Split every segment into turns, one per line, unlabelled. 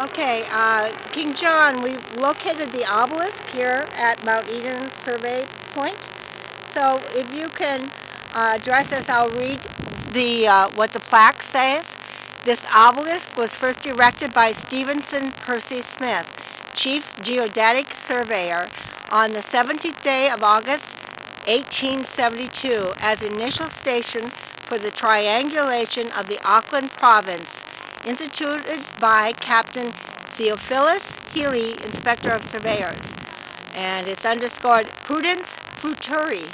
Okay, uh, King John, we located the obelisk here at Mount Eden Survey Point. So if you can uh, address us, I'll read the uh, what the plaque says. This obelisk was first erected by Stephenson Percy Smith, Chief Geodetic Surveyor, on the 17th day of August 1872 as initial station for the triangulation of the Auckland province instituted by Captain Theophilus Healy, Inspector of Surveyors. And it's underscored Prudence Futuri.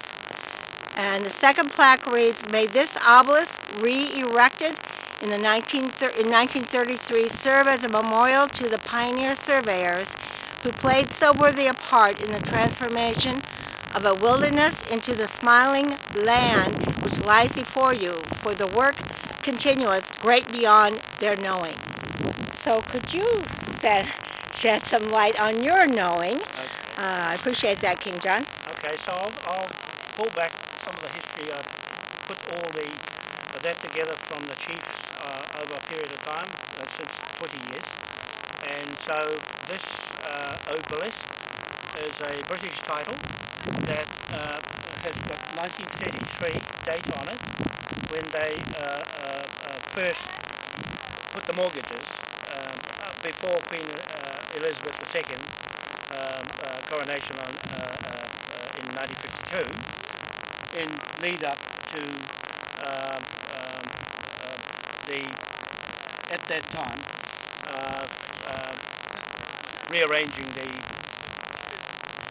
And the second plaque reads, May this obelisk re-erected in, the 19, in 1933 serve as a memorial to the pioneer surveyors who played so worthy a part in the transformation of a wilderness into the smiling land which lies before you, for the work continueth great beyond their knowing. So could you set, shed some light on your knowing? Okay. Uh, I appreciate that, King John.
Okay, so I'll, I'll, pull back some of the history. I put all the uh, that together from the chiefs uh, over a period of time, uh, since 20 years. And so this uh, obelisk is a British title that uh, has got 1933 date on it when they first put the mortgages um, before Queen Elizabeth II um, coronation on, in 1952 in lead up to um, um, uh, the at that time uh, uh, rearranging the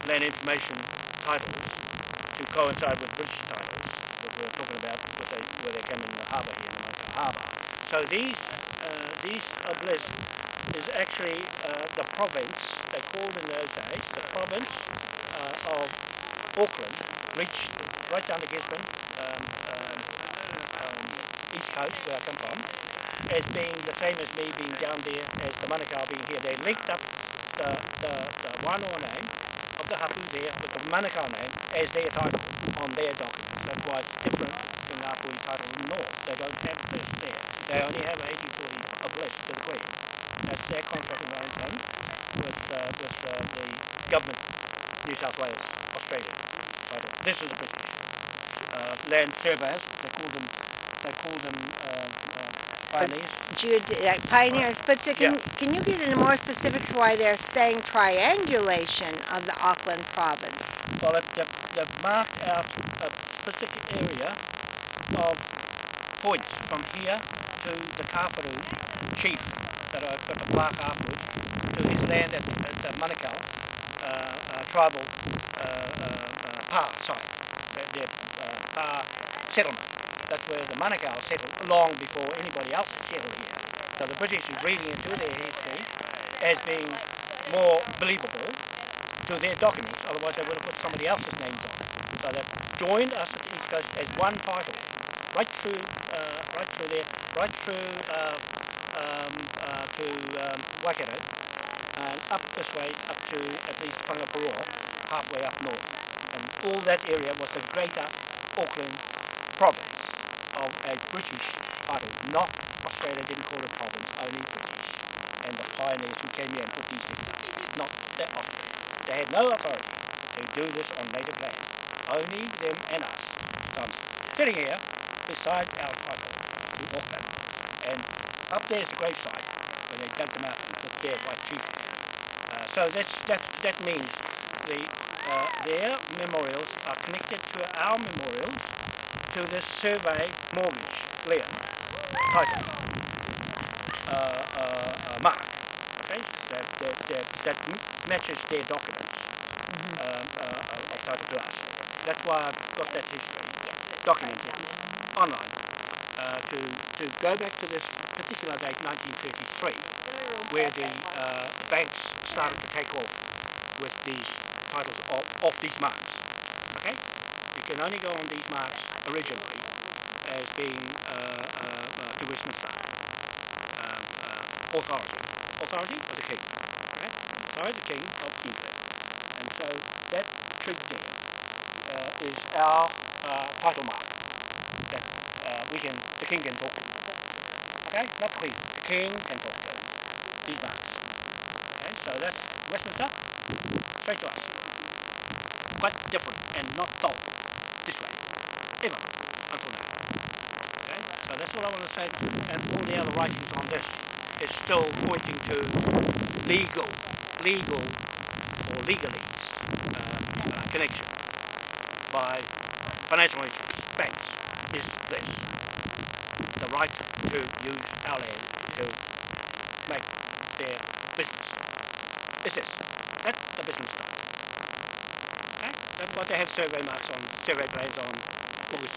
land information titles to coincide with British titles that we are talking about they, where they came in the harbour here in the harbour. So these uh, these obelisks is actually uh, the province, they called in those days, the province uh, of Auckland reached right down to Gisborne, um, um, um, east coast where I come from, as being the same as me being down there as the Manukau being here. They linked up the, the, the Wānoa name of the hapu there with the Manukau name as their title on their documents. That's why it's different the Hapu title in the North. They don't have this there. They only have 1840 obelisk to the Queen. That's their contract in Wellington with, uh, with uh, the government, New South Wales, Australia. This is a good uh, land surveyors. They call them, they call them uh, uh, pioneers.
Geode pioneers, but to, can, yeah. can you get into more specifics why they're saying triangulation of the Auckland province?
Well, they've, they've marked out a specific area of points from here to the Kawharu chief that I got the plaque afterwards to his land at, at the Manukau uh, uh, tribal uh, uh, uh pa site, their uh, pa settlement. That's where the Manukau settled long before anybody else settled here. So the British is reading into their history as being more believable to their documents, otherwise they would have put somebody else's names on. So they've joined us at the East Coast as one title, right through, uh, right through there, right through uh, um, uh, to um, Waikato, and up this way, up to at least Whangaparaoa, halfway up north. And all that area was the greater Auckland province of a British title, not Australia didn't call it province, only British. And the pioneers who came here and put these things not that often. They had no authority to do this on native land. Only them and us. So I'm sitting here beside our title, the Auckland. And up there's the gravesite, where they dug them out and put there by chief. Uh, so that's, that, that means the, uh, their memorials are connected to our memorials to this survey mortgage lien. Title. Uh, uh, uh, mark. Okay? That, that, that, that matches their documents. Mm -hmm. of title to us that's why I've got that history documented online uh, to, to go back to this particular date 1933 where the uh, banks started to take off with these titles of, of these marks okay you can only go on these marks originally as being uh, uh, uh to Westminster um, uh, authority. Authority of the king. Okay? Sorry, the king of England. And so that trig uh, is our title mark we can, the king can talk. Okay? Not queen. The king can talk these marks. So that's Westminster, straight to us. Quite different and not dull this way, ever, until now. Okay, so that's all I want to say. And all the other writings on this is still pointing to legal, legal or legalese uh, uh, connection by financial instruments, banks, is this. The right to use our land to make their business. Is this. That's the business style. Okay? That's what they have survey marks on, survey plans on August.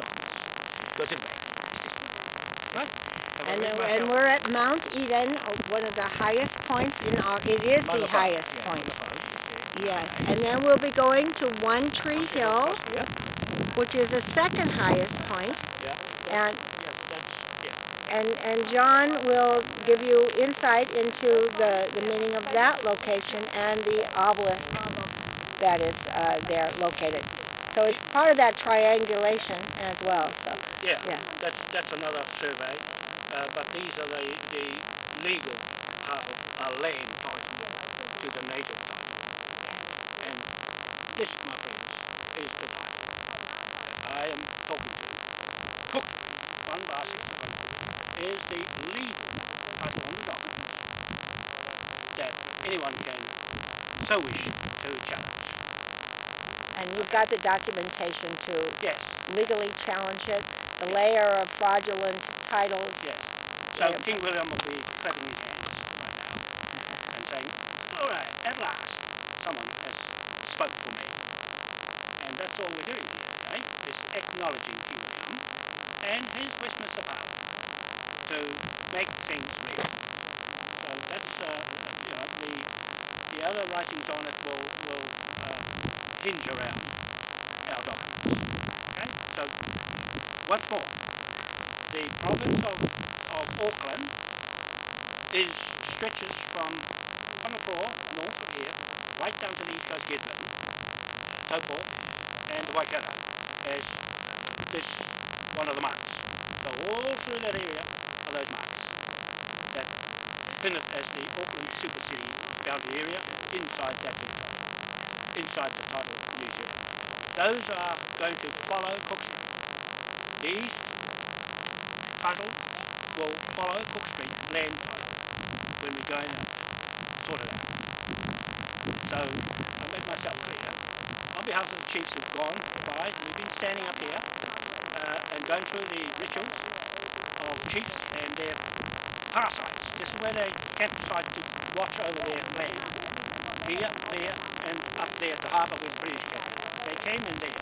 Go to the bank. It's. Right?
And, then- and we're at Mount Eden, uh, one of the highest points in, Au- it is the
Mother
highest
yeah,
point. Yes, and then we'll be going to One Tree Hill,
Yeah,
which is the second highest point.
yeah.
And,
yeah, that's, yeah.
And, and John will give you insight into the, the meaning of that location and the obelisk that is uh, there located. So it's part of that triangulation as well, so,
Yeah,
Yeah.
that's that's another survey, uh, but these are the, the legal part of a land title to the native title. And this, my friends, is the title that I am talking to. Cook, 1 bar 61, is the legal title on the document that anyone can so wish to challenge.
and you've got the documentation to
Yes,
legally challenge it, the layer of fraudulent titles.
Yes. So. King William will be clapping his hands right now and saying, all right, at last, someone has spoke for me. And that's all we're doing here today, is acknowledging King William and his Westminster to make things real. So that's, uh, you know, the, the other writings on it will, will uh, hinge around our documents. Okay? So, once more, the province of, of Auckland is stretches from Whangapoa, north of here, right down to the east coast Gisborne, Taupo, and the Waikato as this one of the marks. So all through that area are those marks that pin it as the Auckland Super City boundary area inside that title, inside the title museum. Those are going to follow Cook Street. The east title will follow Cook Street land title when we go and sort it out. So I make myself clear. On behalf of the chiefs who've gone we've been standing up here uh, and going through the rituals of chiefs and their pa sites. This is where they campsite to watch over their land. Here, there, and up there at the harbour with the British. They came in there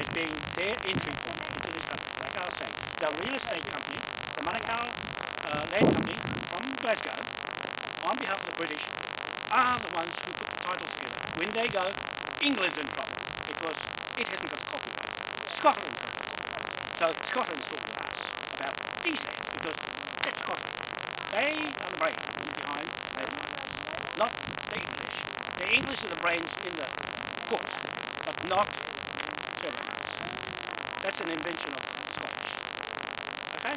as being their entry point into this country. Like I was saying, the real estate company, the Manukau uh, Land Company from Glasgow, on behalf of the British, are the ones who put the title together. When they go, England's in trouble because it hasn't got copyright. Scotland's got copyright. So Scotland's talking because that's Scotland. They are the brains behind not the English. The English are the brains in the court, but not marks. That's an invention of Scottish. Okay?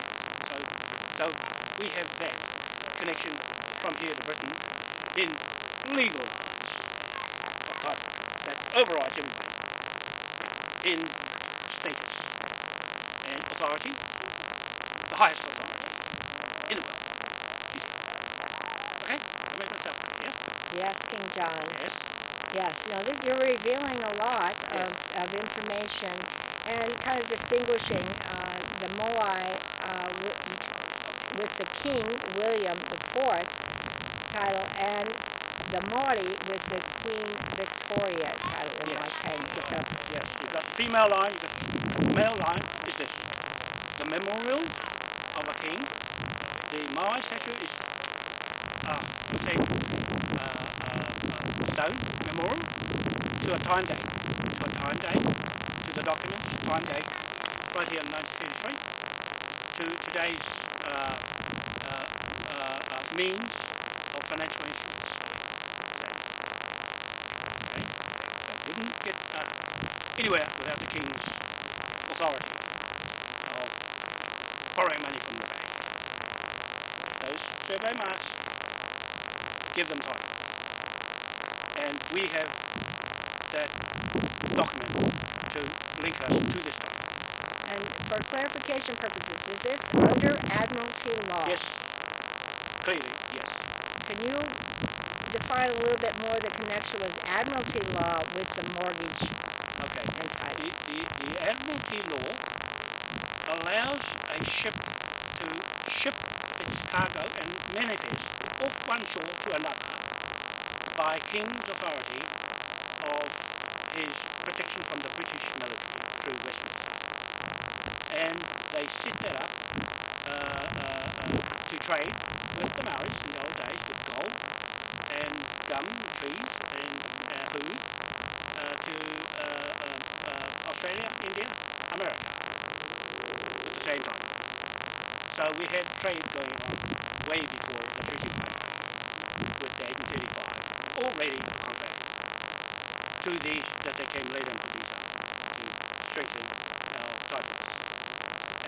So, so we have that connection from here to Britain in legal title that override everything in status and authority, highest authority in the world. Okay? I make myself clear.
Yes, King John.
Yes.
Yes, no, this, you're revealing a lot of, of information and kind of distinguishing uh, the Moai uh, with, with the King William IV title and the Maori with the Queen Victoria title in
Yes.
Waitangi. So,
Yes, we've got the female line, the male line is this. The memorials of a king. The Maui statue is a the same uh, uh, uh, stone memorial to a time date. To a time date, to the documents, time date, right here in 1933, to today's uh, uh, uh, uh, means of financial instruments. Okay? So it wouldn't get uh, anywhere without the king's authority borrowing money from the bank. Those survey marks give them time. And we have that document to link us to this document.
And for clarification purposes, is this under Admiralty law?
Yes, clearly, yes.
Can you define a little bit more the connection with Admiralty law with the mortgage
Okay.
and title?
The, the, the Admiralty law allows a ship to ship its cargo and manifest off one shore to another by King's authority of his protection from the British military through Westminster. And they set that up uh, uh, to trade with the Maoris in the old days with gold and gum, trees and uh, food uh, to uh, uh, Australia, India, America at the same time. So we had trade going on way before the treaty with the 1835, already contracted to these that they came later to these to strengthen our titles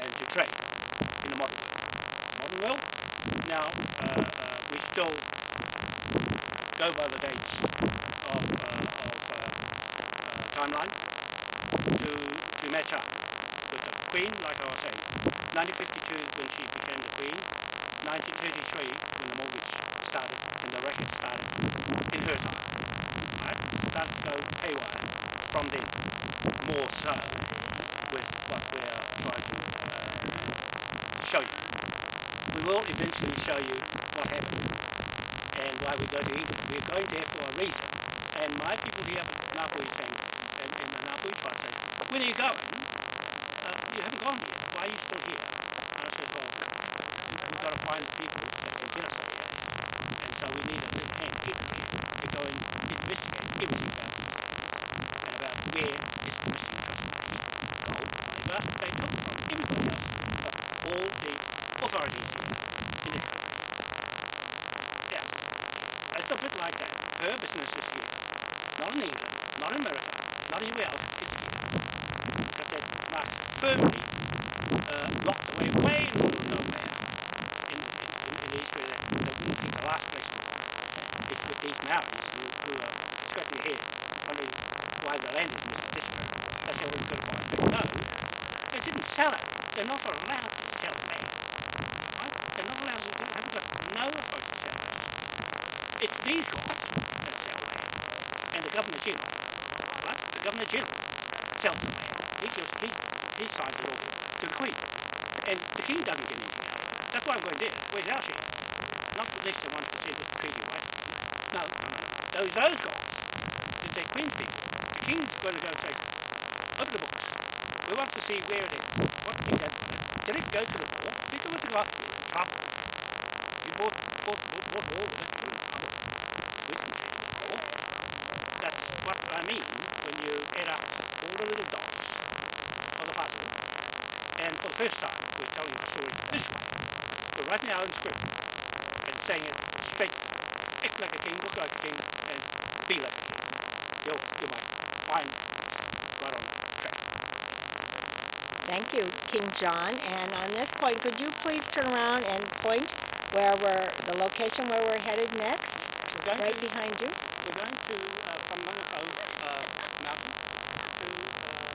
and to trade in the modern world. Modern world, now uh, uh, we still go by the dates of, uh, of uh, uh, timeline to, to match up Queen, like I was saying. 1952 when she became the Queen, 1933 when the mortgage started, when the racket started in her time. Right? Started to go haywire from then, more so with what we are trying to uh, show you. We will eventually show you what happened and why we go to England. We're going there for a reason. And my people here, Ngāpuhi saying, in, in the Ngāpuhi tribe saying, when are you going? Uh, you haven't gone yet. Why are you still here? And I said, well, we've got to find people that can get us up there. And so we need a little hand everywhere to go and investigate everything about this and about where is the missing trust. Gold, whatever, they took from everybody else, but all the authorities in this country. Yeah. It's a bit like that. Her business is here. Not in England, not in America, not anywhere else. It's. But they must firmly uh, locked away way in the middle of nowhere in, in, in where they, they wouldn't think the last place. It's with these mountains who, who are scratching head, wondering why the land is missing this way. That's the only good part. But no, they didn't sell it. They're not allowed to sell land. Right? They're not allowed to, they haven't got no authority to sell land. It's these guys that sell land. And the General, right? Governor General sells the. He gives, he, he signs it off to the Queen. And the King doesn't get it. That's why I'm going there. Where's our share? Not at least the ones that said the treaty, right? No, no, no. Those, those guys, if they're Queen's people, the King's going to go say, open the books. We want to see where it is. What did that Did it go to the war? Did it go to the war? Trouble. You bought, bought, bought, bought all of it. You're in trouble. We can see the war. That's what I mean when you add up all the little dots of the puzzle. And for the first time, we're telling the story this way. We're writing our own script and saying it straight. Act like a king, look like a king, and be like a king. You'll, you might find us right on track.
Thank you, King John. And on this point, could you please turn around and point where we're, the location where we're headed next? Right
to,
behind you?
we're going to uh, from Mangakau uh, Mountain to uh,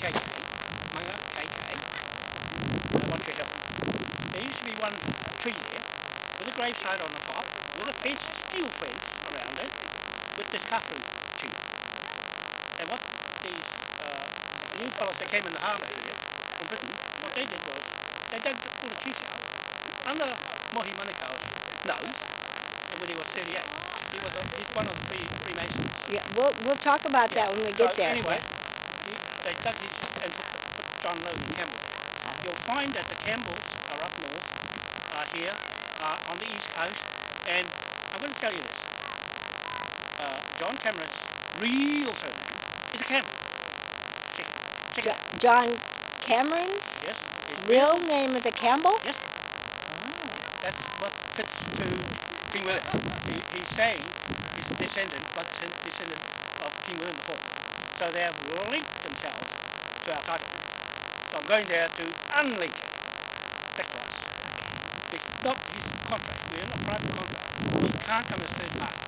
KK, Manga KK, uh, One Tree Hill. There used to be one tree there with a gravesite on the top, with a fence, steel fence around it, with this coffin tree. And what the uh, new fellows that came in the harbour here from Britain, what they did was they dug all the trees out under Mohi Manukau's nose when he was 38. He was a, he's one of the three Freemasons.
Yeah, we'll, we'll talk about that when we get
So
there.
Anyway, he, they dug his and put, John Logan Campbell. You'll find that the Campbells are up north, here, are on the east coast, and I'm going to tell you this. Uh, John Cameron's real surname is a Campbell. Check. Check
Jo-
it.
John Cameron's
Yes.
real name is a Campbell?
Yes. That's what fits to King William. He, he's saying he's a descendant, but descendant of King William IV. So they have linked themselves to our title. So I'm going there to unlink it to us. It's not his contract. We're not private contract. He can't come as third party.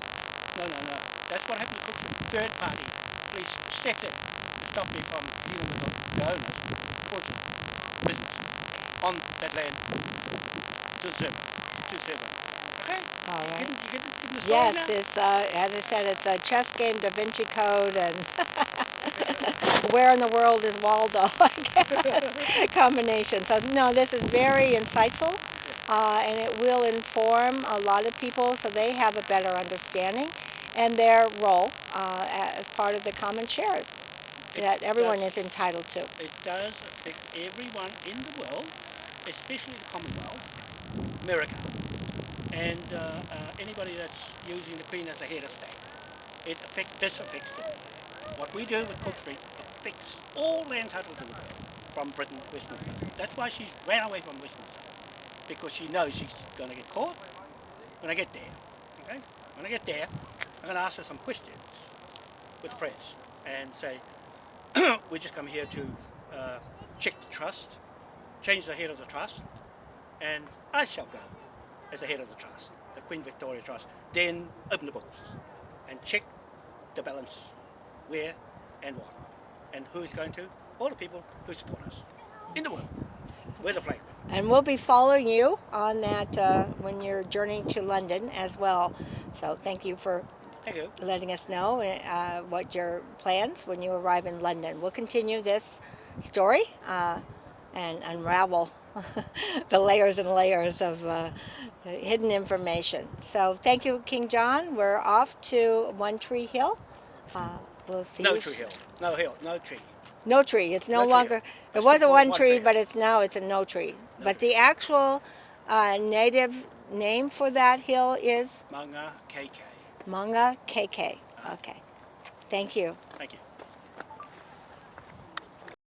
No, no, no. That's what happened to Cook Street. Third party Please stepped in to stop me from dealing with the, the owners, fortune, business, on that land to zero, to zero. Okay?
All
You
right.
you getting, getting the
Yes,
now?
it's uh, as I said, it's a chess game, Da Vinci Code, and where in the world is Waldo? I guess combination. So no, this is very insightful, uh, and it will inform a lot of people so they have a better understanding and their role uh, as part of the common share that everyone
does.
is entitled to.
It does affect everyone in the world, especially the Commonwealth, America, and uh, uh, anybody that's using the Queen as a head of state. It affects, this affects them. What we do with Cook Street affects all land titles in the world, from Britain to Westminster. That's why she's ran away from Westminster, because she knows she's going to get caught when I get there. Okay? When I get there, I'm going to ask her some questions with the press and say, we just come here to uh, check the trust, change the head of the trust, and I shall go as the head of the trust, the Queen Victoria Trust. Then open the books and check the balance, where and what, and who is going to. All the people who support us in the world. We're the flag.
And we'll be following you on that uh, when you're journeying to London as well. So thank you for
Thank you.
letting us know uh, what your plans when you arrive in London. We'll continue this story uh, and unravel the layers and layers of uh, hidden information. So thank you, King John. We're off to One Tree Hill. Uh, we'll see
No
you.
tree hill. No hill. No tree.
No tree. It's no,
No tree.
longer. It was a one
one
tree,
tree.
but it's now it's a no tree. But the actual uh, native name for that hill is
Manga KK.
Manga KK. Okay. Thank you.
Thank you.